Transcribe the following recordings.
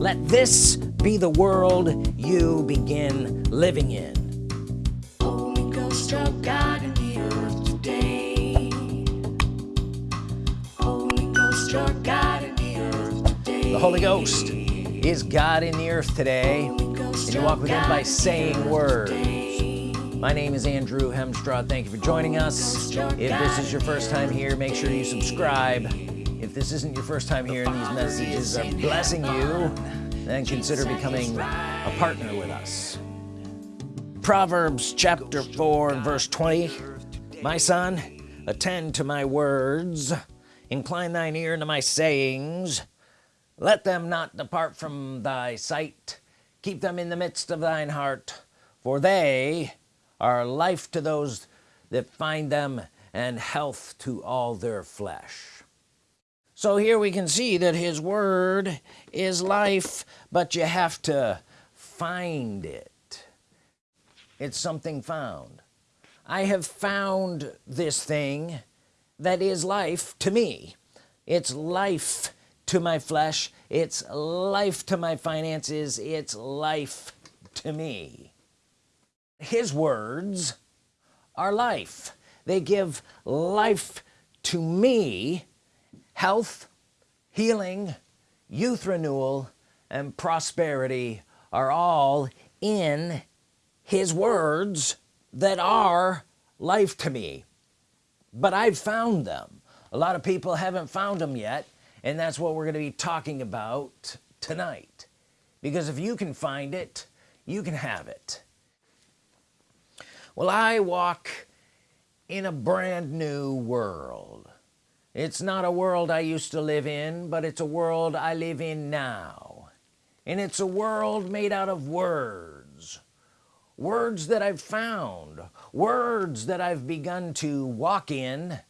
let this be the world you begin living in. Holy Ghost of God in the earth today. Holy Ghost, you're God in the earth today. the Holy Ghost is God in the earth today and you walk with him by saying words. my name is Andrew Hemstraw thank you for joining us. If this is your first time here make sure you subscribe if this isn't your first time and these messages blessing you then consider becoming a partner with us. Proverbs chapter 4 and verse 20 my son attend to my words. Incline thine ear to my sayings. Let them not depart from thy sight. Keep them in the midst of thine heart for they are life to those that find them and health to all their flesh so here we can see that his word is life but you have to find it. It's something found. I have found this thing that is life to me. It's life to my flesh. It's life to my finances. It's life to me. His words are life. They give life to me health healing youth renewal and prosperity are all in his words that are life to me. But I've found them. A lot of people haven't found them yet and that's what we're going to be talking about tonight. Because if you can find it you can have it. Well I walk in a brand new world it's not a world I used to live in but it's a world I live in now. And it's a world made out of words. Words that I've found. Words that I've begun to walk in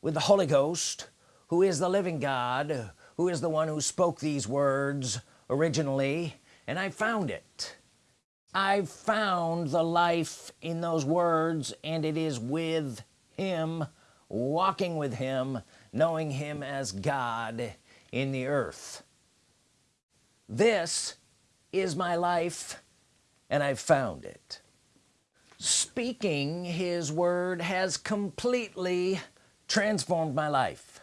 with the Holy Ghost who is the living God who is the one who spoke these words originally and I found it. I found the life in those words and it is with him walking with him knowing him as God in the earth. This is my life and I've found it. Speaking his word has completely transformed my life.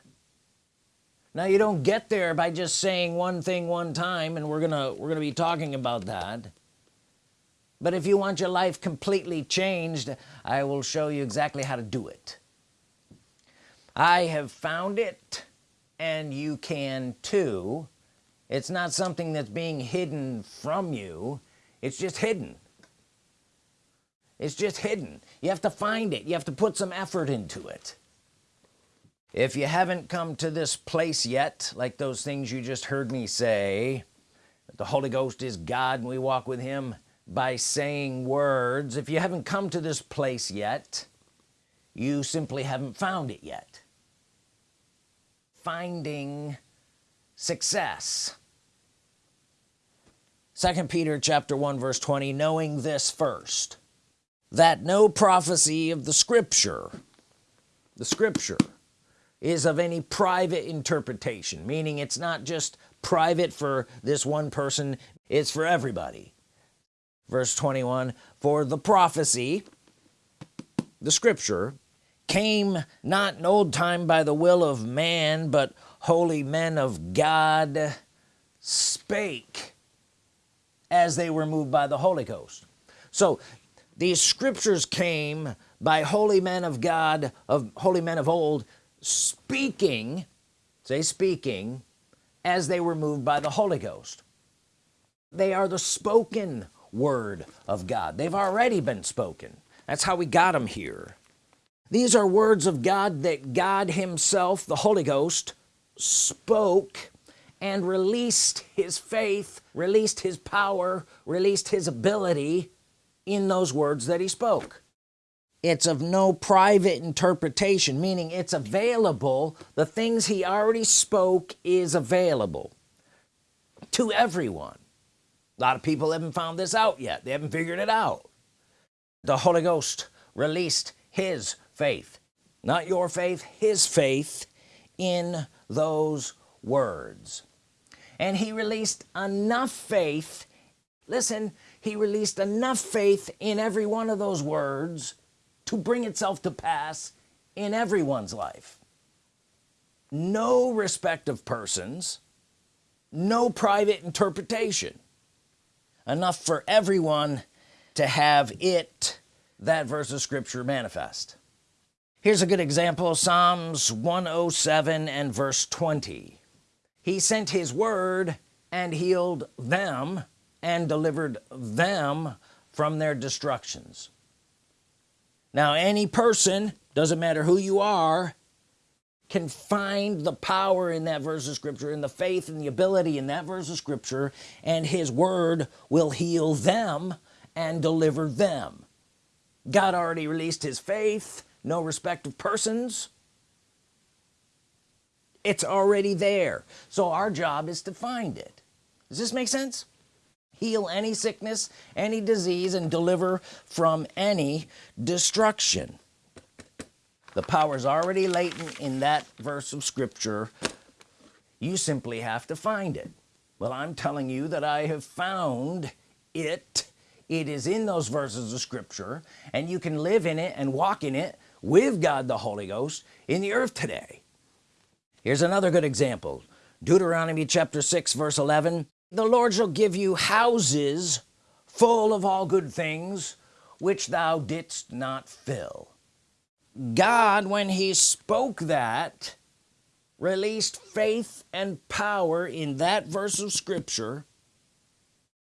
Now you don't get there by just saying one thing one time and we're gonna we're gonna be talking about that. But if you want your life completely changed I will show you exactly how to do it I have found it and you can too. It's not something that's being hidden from you. It's just hidden. It's just hidden. You have to find it. You have to put some effort into it. If you haven't come to this place yet like those things you just heard me say that the Holy Ghost is God and we walk with him by saying words if you haven't come to this place yet you simply haven't found it yet finding success. Second Peter chapter 1 verse 20 knowing this first that no prophecy of the scripture the scripture is of any private interpretation meaning it's not just private for this one person it's for everybody. Verse 21 for the prophecy the scripture came not in old time by the will of man but holy men of God spake as they were moved by the Holy Ghost. So these scriptures came by holy men of God of holy men of old speaking say speaking as they were moved by the Holy Ghost. They are the spoken word of God. They've already been spoken. That's how we got them here these are words of God that God himself the Holy Ghost spoke and released his faith released his power released his ability in those words that he spoke. It's of no private interpretation meaning it's available. The things he already spoke is available to everyone. A lot of people haven't found this out yet. They haven't figured it out. The Holy Ghost released his faith. Not your faith his faith in those words. And he released enough faith listen he released enough faith in every one of those words to bring itself to pass in everyone's life. No respect of persons no private interpretation. Enough for everyone to have it that verse of scripture manifest here's a good example Psalms 107 and verse 20 he sent his word and healed them and delivered them from their destructions. Now any person doesn't matter who you are can find the power in that verse of scripture and the faith and the ability in that verse of scripture and his word will heal them and deliver them. God already released his faith no respect of persons it's already there. So our job is to find it. Does this make sense? Heal any sickness any disease and deliver from any destruction. The power is already latent in that verse of Scripture. You simply have to find it. Well I'm telling you that I have found it. It is in those verses of Scripture and you can live in it and walk in it with God the Holy Ghost in the earth today. Here's another good example. Deuteronomy chapter 6 verse 11 the Lord shall give you houses full of all good things which thou didst not fill. God when he spoke that released faith and power in that verse of Scripture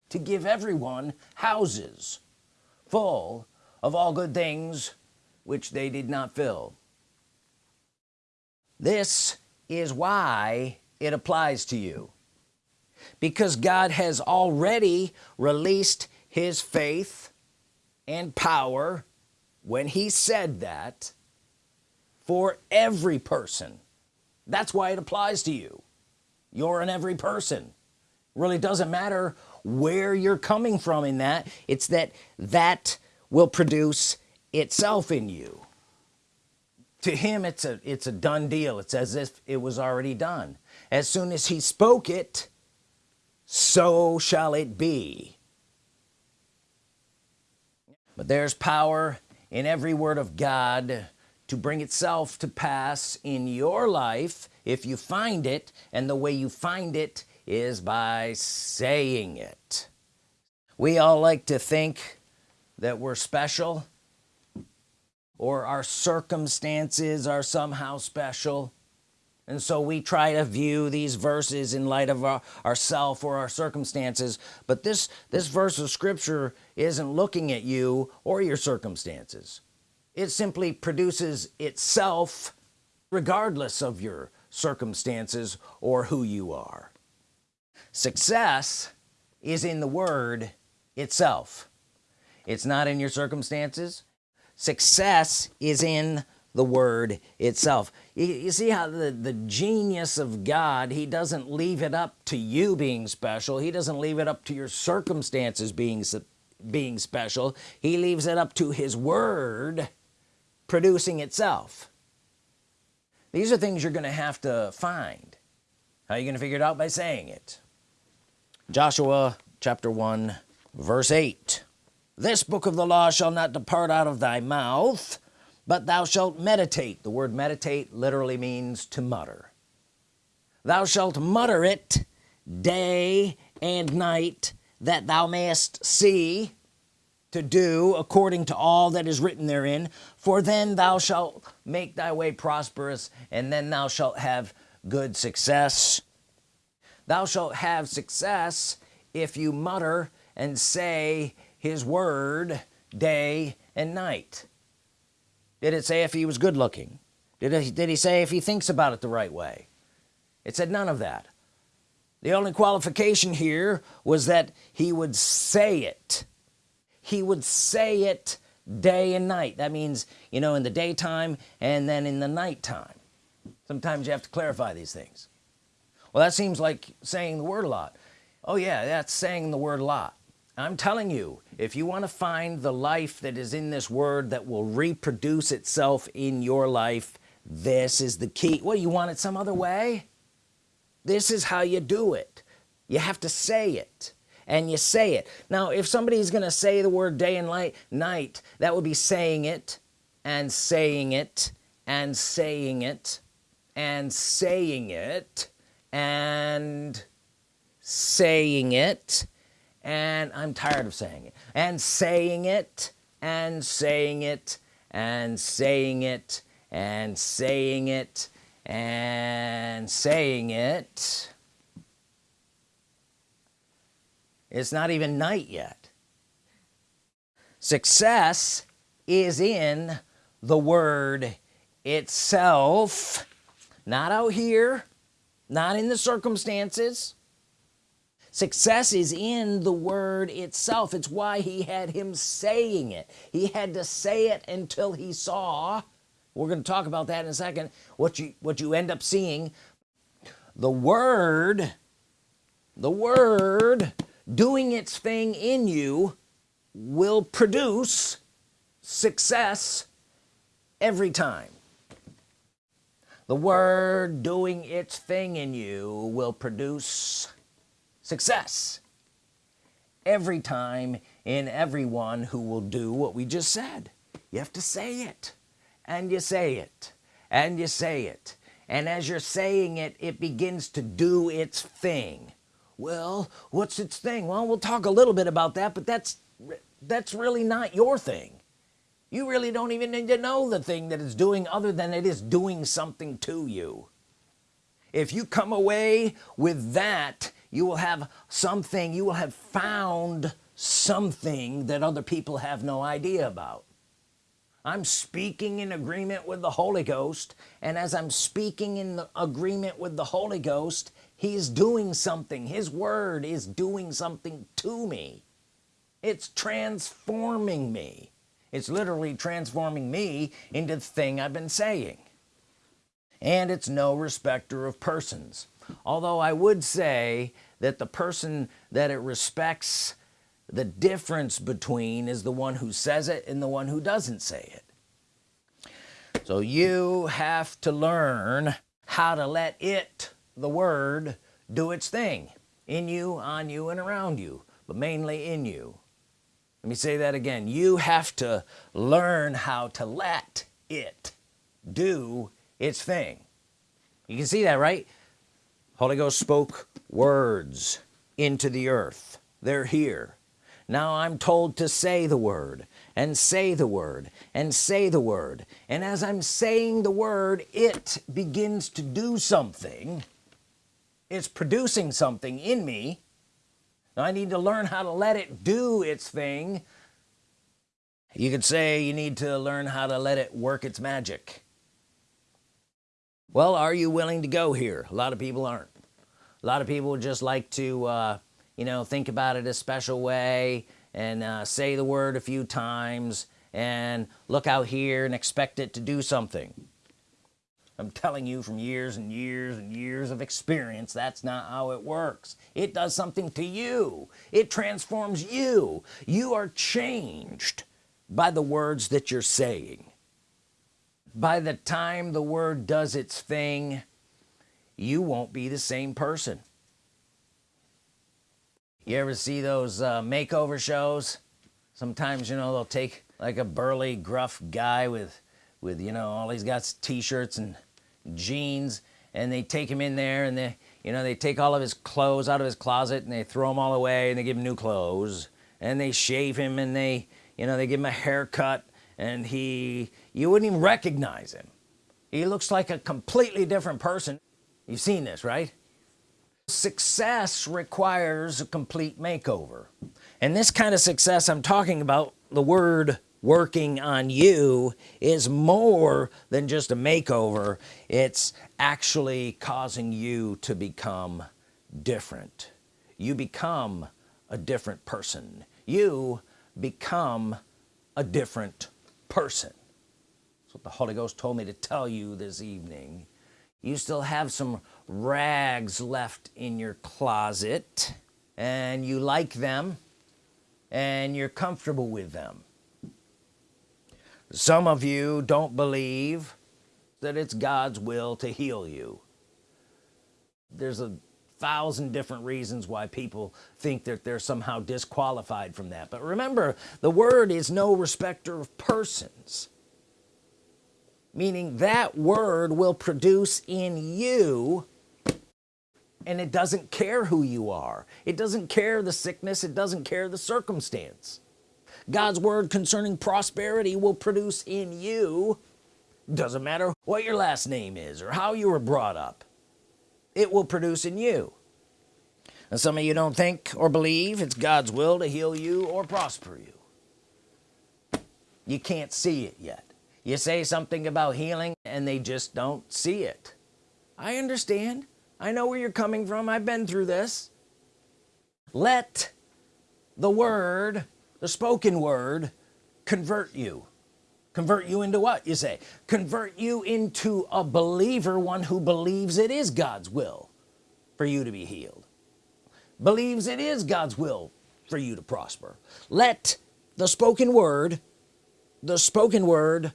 to give everyone houses full of all good things which they did not fill. This is why it applies to you. Because God has already released his faith and power when he said that for every person. That's why it applies to you. You're an every person. Really doesn't matter where you're coming from in that. It's that that will produce itself in you. To him it's a it's a done deal. It's as if it was already done. As soon as he spoke it so shall it be. But there's power in every word of God to bring itself to pass in your life if you find it and the way you find it is by saying it. We all like to think that we're special or our circumstances are somehow special. And so we try to view these verses in light of our ourself or our circumstances. But this this verse of scripture isn't looking at you or your circumstances. It simply produces itself regardless of your circumstances or who you are. Success is in the word itself. It's not in your circumstances success is in the word itself. You, see how the the genius of God he doesn't leave it up to you being special. He doesn't leave it up to your circumstances being being special. He leaves it up to his word producing itself. These are things you're gonna have to find. How are you gonna figure it out? By saying it. Joshua chapter 1 verse 8 this book of the law shall not depart out of thy mouth but thou shalt meditate. The word meditate literally means to mutter. Thou shalt mutter it day and night that thou mayest see to do according to all that is written therein. For then thou shalt make thy way prosperous and then thou shalt have good success. Thou shalt have success if you mutter and say his word day and night. Did it say if he was good looking? Did, it, did he say if he thinks about it the right way? It said none of that. The only qualification here was that he would say it. He would say it day and night. That means you know in the daytime and then in the nighttime. Sometimes you have to clarify these things. Well that seems like saying the word a lot. Oh yeah that's saying the word a lot I'm telling you if you want to find the life that is in this word that will reproduce itself in your life this is the key. What you want it some other way? This is how you do it. You have to say it and you say it. Now if somebody's gonna say the word day and light night that would be saying it and saying it and saying it and saying it and saying it and I'm tired of saying it. And saying it and saying it and saying it and saying it and saying it. It's not even night yet. Success is in the word itself. Not out here not in the circumstances success is in the word itself. It's why he had him saying it. He had to say it until he saw we're going to talk about that in a second what you what you end up seeing. The word the word doing its thing in you will produce success every time. The word doing its thing in you will produce success. Every time in everyone who will do what we just said. You have to say it. And you say it. And you say it. And as you're saying it it begins to do its thing. Well what's its thing? Well we'll talk a little bit about that but that's that's really not your thing. You really don't even need to know the thing that it's doing other than it is doing something to you. If you come away with that you will have something you will have found something that other people have no idea about. I'm speaking in agreement with the Holy Ghost and as I'm speaking in agreement with the Holy Ghost he's doing something. His word is doing something to me. It's transforming me. It's literally transforming me into the thing I've been saying. And it's no respecter of persons although I would say that the person that it respects the difference between is the one who says it and the one who doesn't say it. So you have to learn how to let it the word do its thing in you on you and around you but mainly in you. Let me say that again. You have to learn how to let it do its thing. You can see that right Holy Ghost spoke words into the earth. They're here. Now I'm told to say the word and say the word and say the word. And as I'm saying the word it begins to do something. It's producing something in me. Now I need to learn how to let it do its thing. You could say you need to learn how to let it work its magic well are you willing to go here? A lot of people aren't. A lot of people just like to uh, you know think about it a special way and uh, say the word a few times and look out here and expect it to do something. I'm telling you from years and years and years of experience that's not how it works. It does something to you. It transforms you. You are changed by the words that you're saying by the time the word does its thing you won't be the same person. You ever see those uh, makeover shows? Sometimes you know they'll take like a burly gruff guy with with you know all he's got t-shirts and jeans and they take him in there and they you know they take all of his clothes out of his closet and they throw them all away and they give him new clothes and they shave him and they you know they give him a haircut and he you wouldn't even recognize him. He looks like a completely different person. You've seen this right? Success requires a complete makeover. And this kind of success I'm talking about the word working on you is more than just a makeover. It's actually causing you to become different. You become a different person. You become a different person. That's what the Holy Ghost told me to tell you this evening. You still have some rags left in your closet and you like them and you're comfortable with them. Some of you don't believe that it's God's will to heal you. There's a thousand different reasons why people think that they're somehow disqualified from that. But remember the word is no respecter of persons meaning that word will produce in you and it doesn't care who you are. It doesn't care the sickness. It doesn't care the circumstance. God's word concerning prosperity will produce in you. Doesn't matter what your last name is or how you were brought up it will produce in you. And some of you don't think or believe it's God's will to heal you or prosper you. You can't see it yet. You say something about healing and they just don't see it. I understand. I know where you're coming from. I've been through this. Let the word the spoken word convert you convert you into what you say? Convert you into a believer one who believes it is God's will for you to be healed. Believes it is God's will for you to prosper. Let the spoken word the spoken word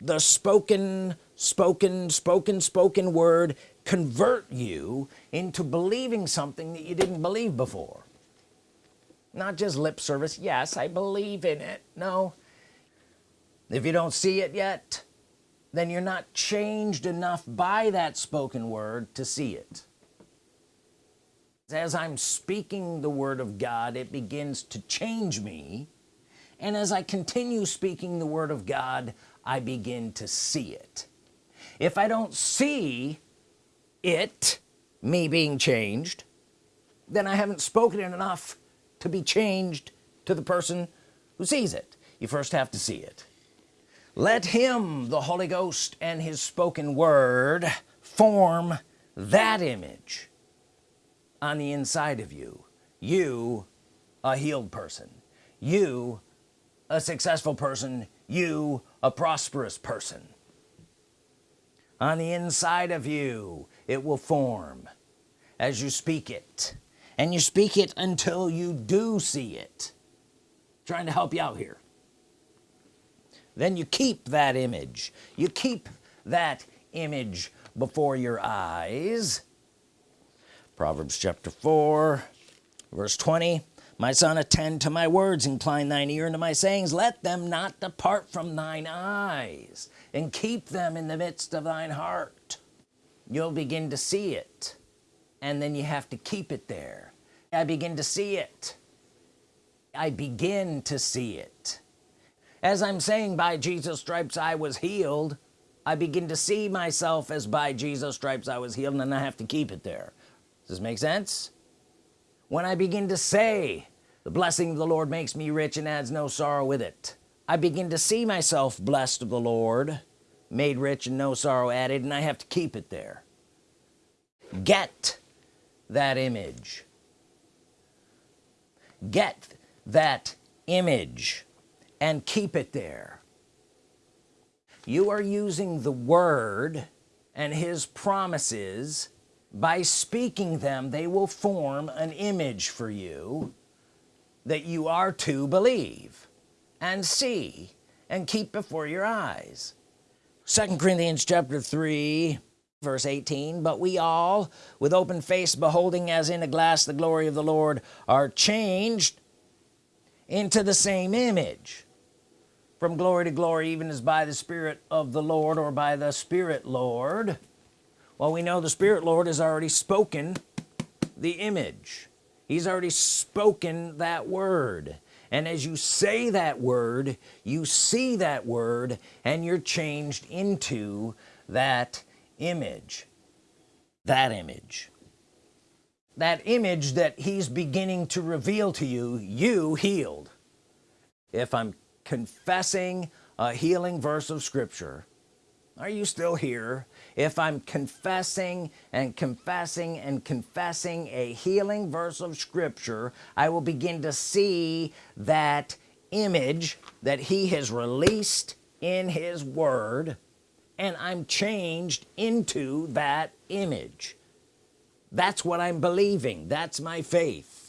the spoken spoken spoken spoken word convert you into believing something that you didn't believe before. Not just lip service yes I believe in it. No if you don't see it yet then you're not changed enough by that spoken word to see it. As I'm speaking the Word of God it begins to change me. And as I continue speaking the Word of God I begin to see it. If I don't see it me being changed then I haven't spoken it enough to be changed to the person who sees it. You first have to see it let him the Holy Ghost and his spoken word form that image on the inside of you. You a healed person. You a successful person. You a prosperous person. On the inside of you it will form as you speak it. And you speak it until you do see it. Trying to help you out here then you keep that image. You keep that image before your eyes. Proverbs chapter 4 verse 20 my son attend to my words. Incline thine ear unto my sayings. Let them not depart from thine eyes and keep them in the midst of thine heart. You'll begin to see it and then you have to keep it there. I begin to see it. I begin to see it as I'm saying by Jesus stripes I was healed. I begin to see myself as by Jesus stripes I was healed and I have to keep it there. Does this make sense? When I begin to say the blessing of the Lord makes me rich and adds no sorrow with it I begin to see myself blessed of the Lord made rich and no sorrow added and I have to keep it there. Get that image. Get that image and keep it there. You are using the word and his promises. By speaking them they will form an image for you that you are to believe and see and keep before your eyes. Second Corinthians chapter 3 verse 18 but we all with open face beholding as in a glass the glory of the Lord are changed into the same image from glory to glory even as by the Spirit of the Lord or by the Spirit Lord. Well we know the Spirit Lord has already spoken the image. He's already spoken that word. And as you say that word you see that word and you're changed into that image. That image. That image that he's beginning to reveal to you you healed. If I'm confessing a healing verse of Scripture. Are you still here? If I'm confessing and confessing and confessing a healing verse of Scripture I will begin to see that image that he has released in his word and I'm changed into that image. That's what I'm believing. That's my faith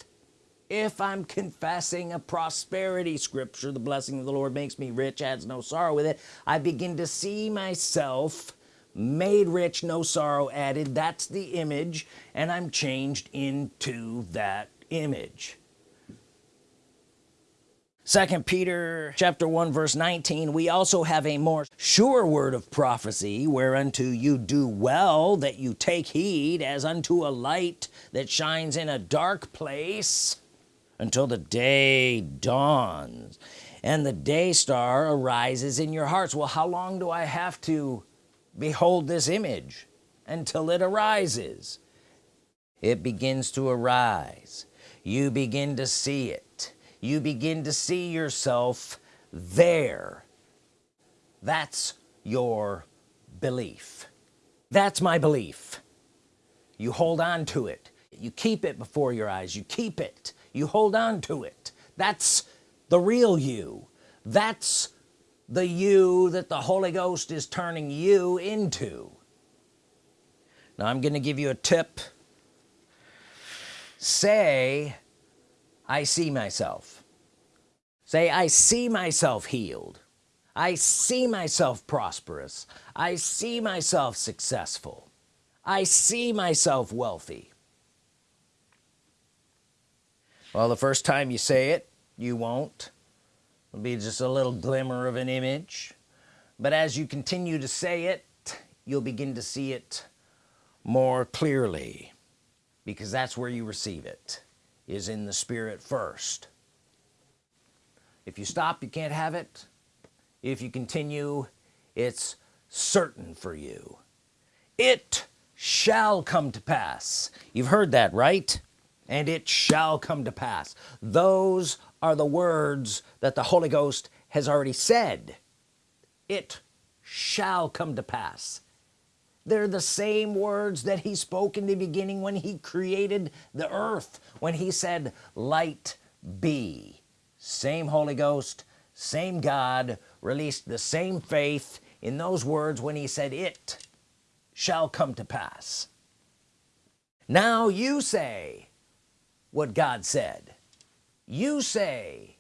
if I'm confessing a prosperity scripture the blessing of the Lord makes me rich adds no sorrow with it I begin to see myself made rich no sorrow added. That's the image and I'm changed into that image. Second Peter chapter 1 verse 19 we also have a more sure word of prophecy whereunto you do well that you take heed as unto a light that shines in a dark place until the day dawns. And the day star arises in your hearts. Well how long do I have to behold this image until it arises? It begins to arise. You begin to see it. You begin to see yourself there. That's your belief. That's my belief. You hold on to it. You keep it before your eyes. You keep it you hold on to it. That's the real you. That's the you that the Holy Ghost is turning you into. Now I'm gonna give you a tip. Say I see myself. Say I see myself healed. I see myself prosperous. I see myself successful. I see myself wealthy well the first time you say it you won't. It'll be just a little glimmer of an image. But as you continue to say it you'll begin to see it more clearly because that's where you receive it is in the spirit first. If you stop you can't have it. If you continue it's certain for you. It shall come to pass. You've heard that right and it shall come to pass. Those are the words that the Holy Ghost has already said. It shall come to pass. They're the same words that he spoke in the beginning when he created the earth when he said light be. Same Holy Ghost same God released the same faith in those words when he said it shall come to pass. Now you say what God said. You say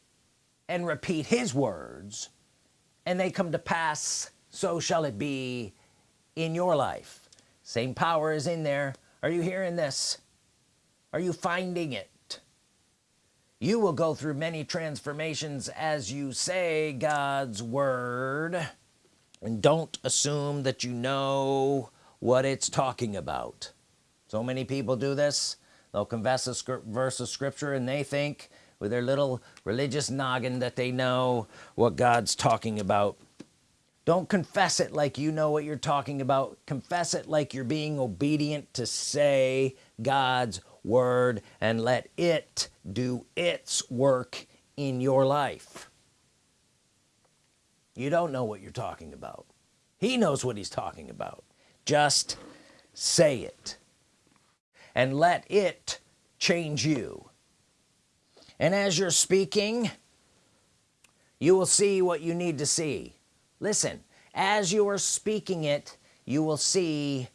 and repeat his words and they come to pass so shall it be in your life. Same power is in there. Are you hearing this? Are you finding it? You will go through many transformations as you say God's Word and don't assume that you know what it's talking about. So many people do this they'll confess a verse of scripture and they think with their little religious noggin that they know what God's talking about. Don't confess it like you know what you're talking about. Confess it like you're being obedient to say God's word and let it do its work in your life. You don't know what you're talking about. He knows what he's talking about. Just say it and let it change you. And as you're speaking you will see what you need to see. Listen as you are speaking it you will see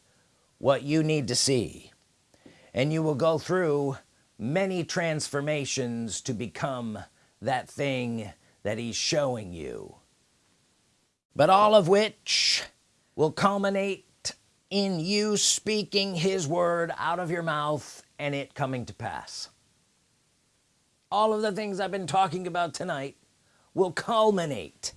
what you need to see. And you will go through many transformations to become that thing that he's showing you. But all of which will culminate in you speaking his word out of your mouth and it coming to pass. All of the things I've been talking about tonight will culminate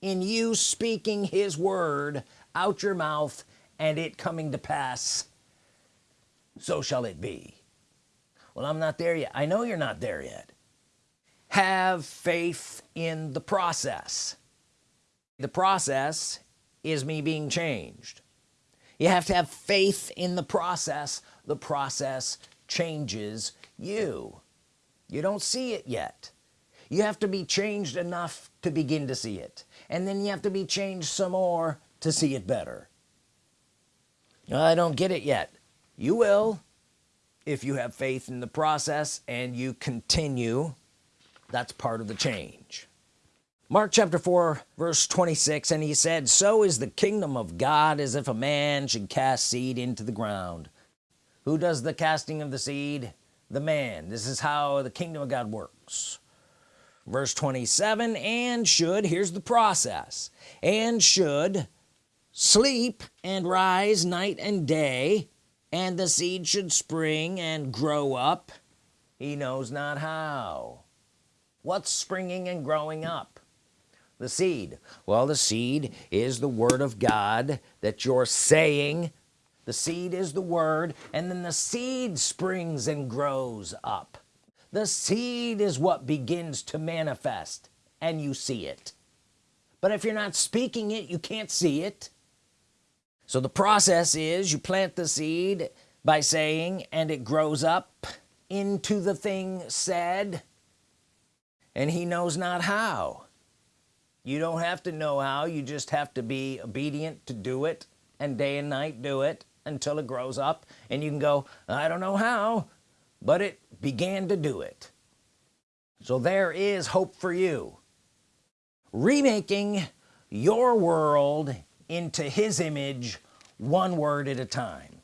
in you speaking his word out your mouth and it coming to pass. So shall it be. Well I'm not there yet. I know you're not there yet. Have faith in the process. The process is me being changed you have to have faith in the process. The process changes you. You don't see it yet. You have to be changed enough to begin to see it. And then you have to be changed some more to see it better. I don't get it yet. You will if you have faith in the process and you continue. That's part of the change Mark chapter 4 verse 26 and he said so is the kingdom of God as if a man should cast seed into the ground. Who does the casting of the seed? The man. This is how the kingdom of God works. Verse 27 and should here's the process and should sleep and rise night and day and the seed should spring and grow up. He knows not how. What's springing and growing up the seed. Well the seed is the Word of God that you're saying. The seed is the Word and then the seed springs and grows up. The seed is what begins to manifest and you see it. But if you're not speaking it you can't see it. So the process is you plant the seed by saying and it grows up into the thing said and he knows not how you don't have to know how you just have to be obedient to do it and day and night do it until it grows up and you can go I don't know how but it began to do it. So there is hope for you. Remaking your world into his image one word at a time.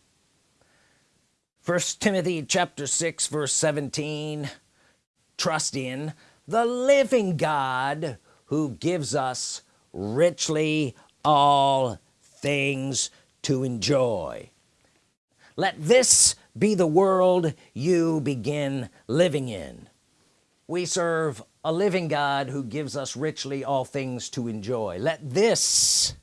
First Timothy chapter 6 verse 17 trust in the living God who gives us richly all things to enjoy. Let this be the world you begin living in. We serve a living God who gives us richly all things to enjoy. Let this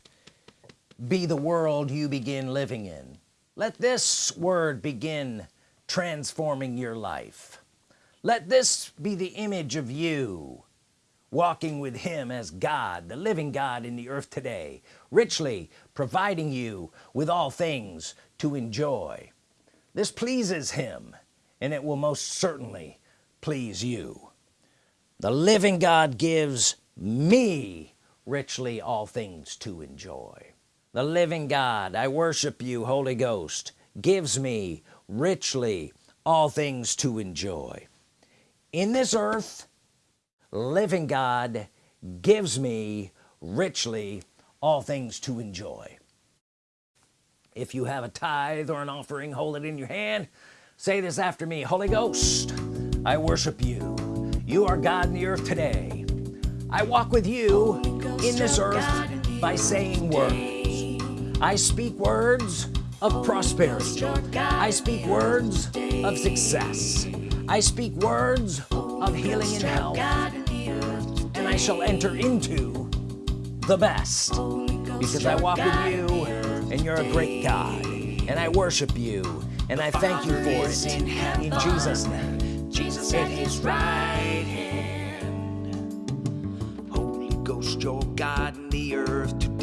be the world you begin living in. Let this word begin transforming your life. Let this be the image of you walking with him as God the living God in the earth today richly providing you with all things to enjoy. This pleases him and it will most certainly please you. The living God gives me richly all things to enjoy. The living God I worship you Holy Ghost gives me richly all things to enjoy. In this earth living God gives me richly all things to enjoy. If you have a tithe or an offering hold it in your hand. Say this after me Holy Ghost I worship you. You are God in the earth today. I walk with you in this earth by saying words. I speak words of prosperity. I speak words of success. I speak words of healing and health I shall enter into the best because I walk with you and you're a great God and I worship you and I thank you for it in Jesus name Jesus at his right hand. Holy Ghost, you're God in the earth today.